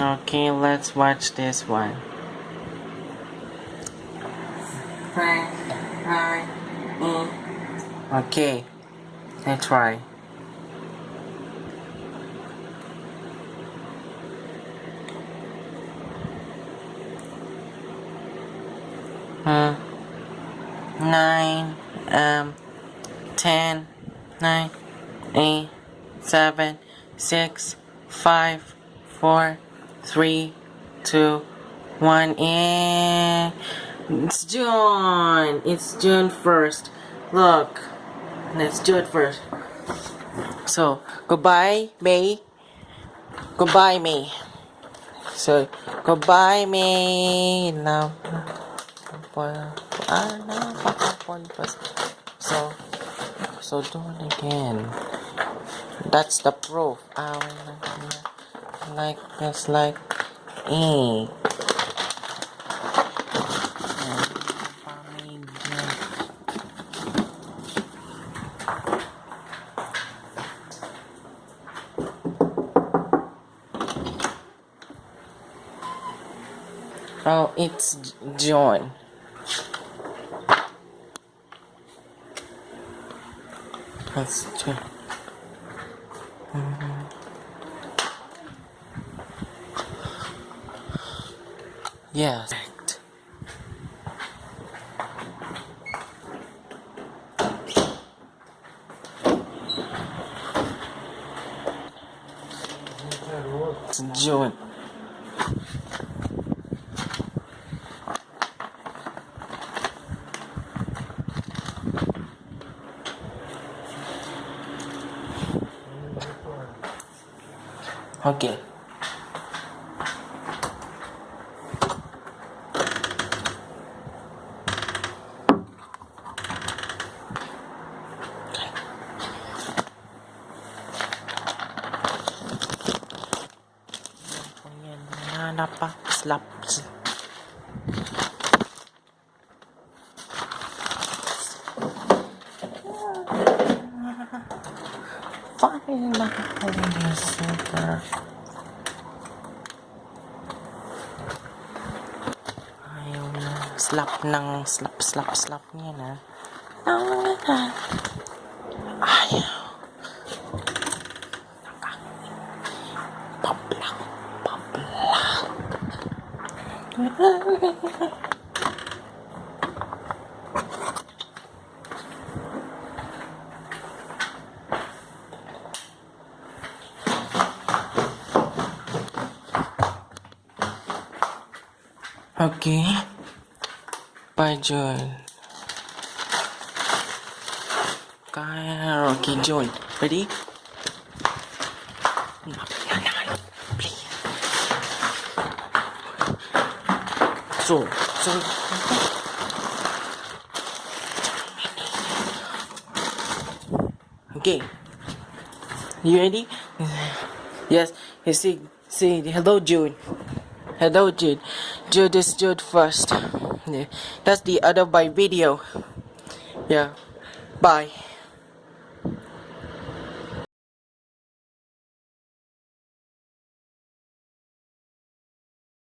Okay, let's watch this one. Okay, let's try. Hmm. Nine, um, ten, nine, eight, seven, six, five, four, three, two, one, and it's June. It's June first. Look, let's do it first. So goodbye, May. Goodbye, May. So goodbye, May. Love. So, so do it again. That's the proof. Like this, like E. Oh, it's John. That's John. Mm-hmm. Yes. It's Okay. Ayan, nanap pa. Slaps. Fine, nakakawin super. Ayaw na. Slap ng slap, slap, slap niya na. Ayaw. Pablak, pablak. Okay. Bye, John. Kaya, okay, John. Ready? So, so, okay. You ready? Yes. You see, see, hello, Jude. Hello, Jude. June is June first. Yeah. That's the other by video. Yeah. Bye.